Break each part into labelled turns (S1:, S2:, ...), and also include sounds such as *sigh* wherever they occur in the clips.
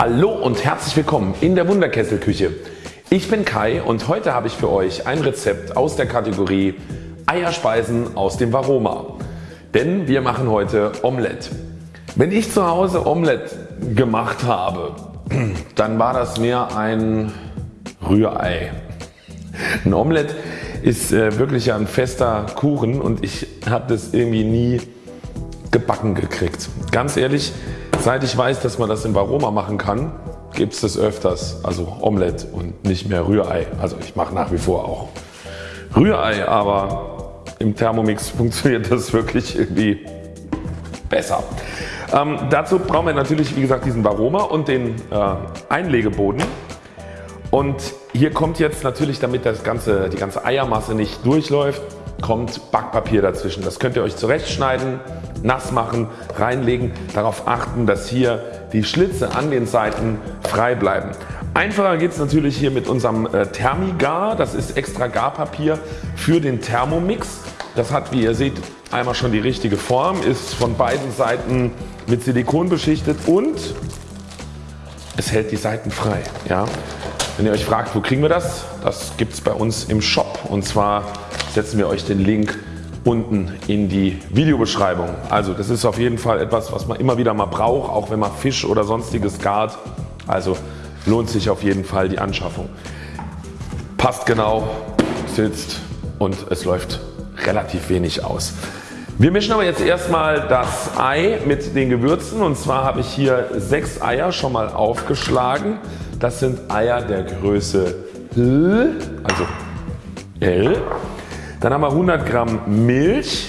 S1: Hallo und herzlich willkommen in der Wunderkesselküche. Ich bin Kai und heute habe ich für euch ein Rezept aus der Kategorie Eierspeisen aus dem Varoma. Denn wir machen heute Omelette. Wenn ich zu Hause Omelette gemacht habe, *clears throat* dann war das mehr ein Rührei. Ein Omelette ist äh, wirklich ein fester Kuchen und ich habe das irgendwie nie gebacken gekriegt. Ganz ehrlich, seit ich weiß dass man das im Varoma machen kann, gibt es das öfters, also Omelette und nicht mehr Rührei. Also ich mache nach wie vor auch Rührei, aber im Thermomix *laughs* funktioniert das wirklich irgendwie besser. Ähm, dazu brauchen wir natürlich wie gesagt diesen Varoma und den äh, Einlegeboden. Und hier kommt jetzt natürlich damit das ganze, die ganze Eiermasse nicht durchläuft, kommt Backpapier dazwischen. Das könnt ihr euch zurechtschneiden, nass machen, reinlegen, darauf achten dass hier die Schlitze an den Seiten frei bleiben. Einfacher geht es natürlich hier mit unserem äh, Thermigar, das ist extra Garpapier für den Thermomix. Das hat wie ihr seht einmal schon die richtige Form, ist von beiden Seiten mit Silikon beschichtet und es hält die Seiten frei. Ja. Wenn ihr euch fragt wo kriegen wir das, das gibt es bei uns im Shop und zwar setzen wir euch den Link unten in die Videobeschreibung. Also das ist auf jeden Fall etwas was man immer wieder mal braucht, auch wenn man Fisch oder sonstiges gart. Also lohnt sich auf jeden Fall die Anschaffung. Passt genau, sitzt und es läuft relativ wenig aus. Wir mischen aber jetzt erstmal das Ei mit den Gewürzen und zwar habe ich hier sechs Eier schon mal aufgeschlagen. Das sind Eier der Größe L, also L. Dann haben wir 100 Gramm Milch.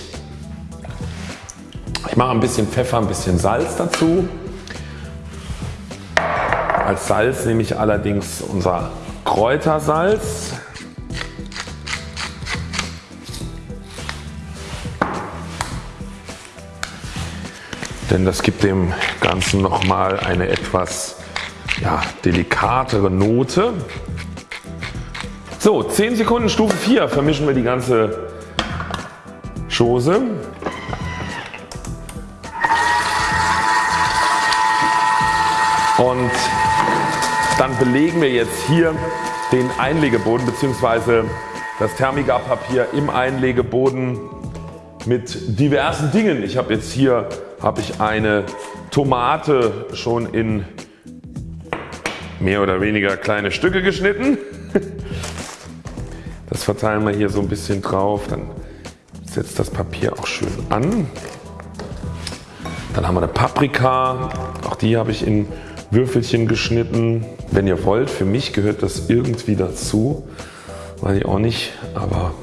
S1: Ich mache ein bisschen Pfeffer, ein bisschen Salz dazu. Als Salz nehme ich allerdings unser Kräutersalz. Denn das gibt dem Ganzen nochmal eine etwas ja, delikatere Note. So 10 Sekunden Stufe 4 vermischen wir die ganze Chose. Und dann belegen wir jetzt hier den Einlegeboden bzw. das Thermigarpapier im Einlegeboden mit diversen Dingen. Ich habe jetzt hier habe ich eine Tomate schon in mehr oder weniger kleine Stücke geschnitten. Das verteilen wir hier so ein bisschen drauf, dann setzt das Papier auch schön an. Dann haben wir eine Paprika, auch die habe ich in Würfelchen geschnitten. Wenn ihr wollt, für mich gehört das irgendwie dazu, weiß ich auch nicht, aber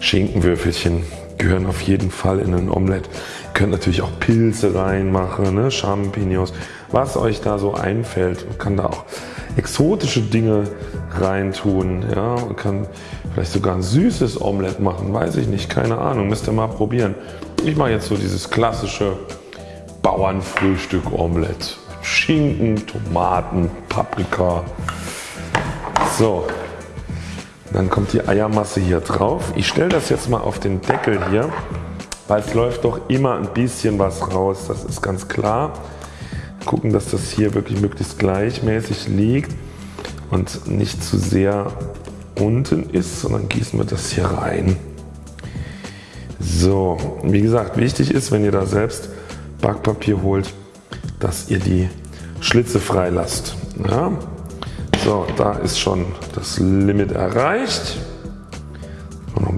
S1: Schinkenwürfelchen gehören auf jeden Fall in ein Omelett. Ihr könnt natürlich auch Pilze reinmachen, ne? Champignons, was euch da so einfällt. Man kann da auch exotische Dinge reintun. Ja? Man kann vielleicht sogar ein süßes Omelett machen, weiß ich nicht, keine Ahnung, müsst ihr mal probieren. Ich mache jetzt so dieses klassische Bauernfrühstück Omelett. Schinken, Tomaten, Paprika. So, dann kommt die Eiermasse hier drauf. Ich stelle das jetzt mal auf den Deckel hier, weil es läuft doch immer ein bisschen was raus, das ist ganz klar gucken dass das hier wirklich möglichst gleichmäßig liegt und nicht zu sehr unten ist, sondern gießen wir das hier rein. So, wie gesagt wichtig ist wenn ihr da selbst Backpapier holt, dass ihr die Schlitze frei lasst. Ja? So, da ist schon das Limit erreicht.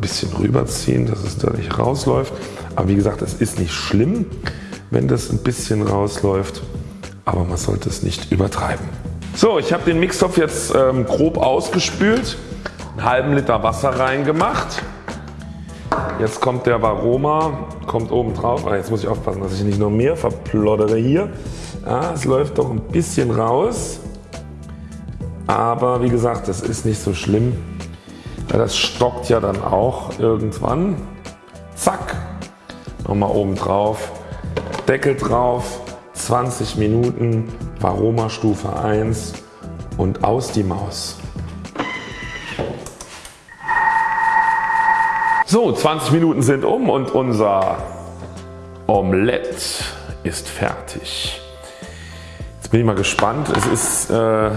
S1: Bisschen rüberziehen, dass es da nicht rausläuft. Aber wie gesagt, es ist nicht schlimm, wenn das ein bisschen rausläuft aber man sollte es nicht übertreiben. So ich habe den Mixtopf jetzt ähm, grob ausgespült, einen halben Liter Wasser reingemacht. Jetzt kommt der Varoma, kommt oben drauf. Ah, jetzt muss ich aufpassen dass ich nicht noch mehr verploddere hier. Ja, es läuft doch ein bisschen raus. Aber wie gesagt das ist nicht so schlimm. Weil das stockt ja dann auch irgendwann. Zack. Nochmal oben drauf. Deckel drauf 20 Minuten Varoma Stufe 1 und aus die Maus. So 20 Minuten sind um und unser Omelette ist fertig. Jetzt bin ich mal gespannt. Es ist äh,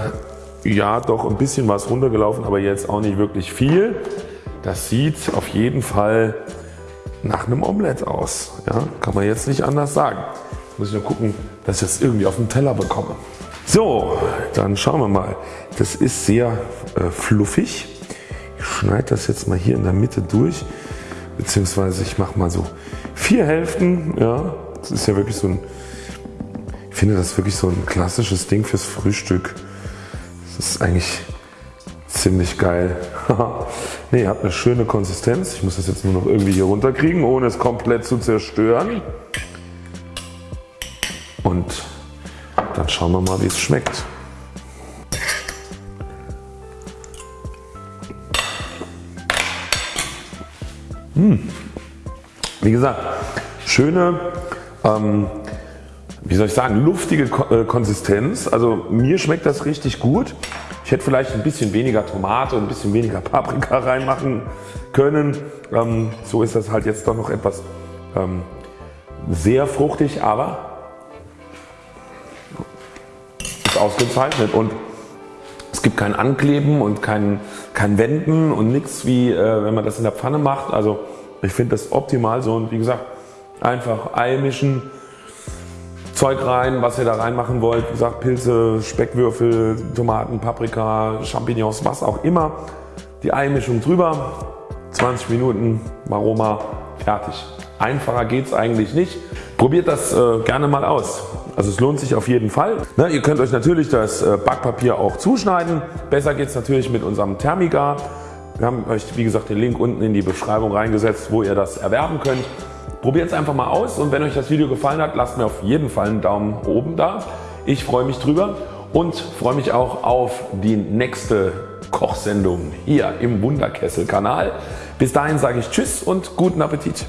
S1: ja doch ein bisschen was runtergelaufen, aber jetzt auch nicht wirklich viel. Das sieht auf jeden Fall nach einem Omelett aus. Ja, kann man jetzt nicht anders sagen. Muss ich nur gucken, dass ich das irgendwie auf den Teller bekomme. So, dann schauen wir mal. Das ist sehr äh, fluffig. Ich schneide das jetzt mal hier in der Mitte durch, beziehungsweise ich mache mal so vier Hälften. Ja, das ist ja wirklich so ein, ich finde das wirklich so ein klassisches Ding fürs Frühstück. Das ist eigentlich ziemlich geil. *laughs* ne, hat eine schöne Konsistenz. Ich muss das jetzt nur noch irgendwie hier runterkriegen, ohne es komplett zu zerstören. Und dann schauen wir mal wie es schmeckt. Hm. Wie gesagt, schöne, ähm, wie soll ich sagen, luftige äh, Konsistenz. Also mir schmeckt das richtig gut. Ich hätte vielleicht ein bisschen weniger Tomate und ein bisschen weniger Paprika *laughs* reinmachen können. Ähm, so ist das halt jetzt doch noch etwas ähm, sehr fruchtig, aber ist ausgezeichnet und es gibt kein Ankleben und kein, kein Wenden und nichts wie äh, wenn man das in der Pfanne macht. Also ich finde das optimal so und wie gesagt einfach Ei mischen, Zeug rein, was ihr da reinmachen wollt. Wie gesagt, Pilze, Speckwürfel, Tomaten, Paprika, Champignons, was auch immer. Die Eimischung drüber, 20 Minuten, Aroma, fertig. Einfacher geht es eigentlich nicht. Probiert das äh, gerne mal aus. Also es lohnt sich auf jeden Fall. Ne, ihr könnt euch natürlich das äh, Backpapier auch zuschneiden. Besser geht es natürlich mit unserem Thermigar. Wir haben euch wie gesagt den Link unten in die Beschreibung reingesetzt, wo ihr das erwerben könnt. Probiert es einfach mal aus und wenn euch das Video gefallen hat, lasst mir auf jeden Fall einen Daumen oben da. Ich freue mich drüber und freue mich auch auf die nächste Kochsendung hier im Wunderkessel Kanal. Bis dahin sage ich Tschüss und guten Appetit.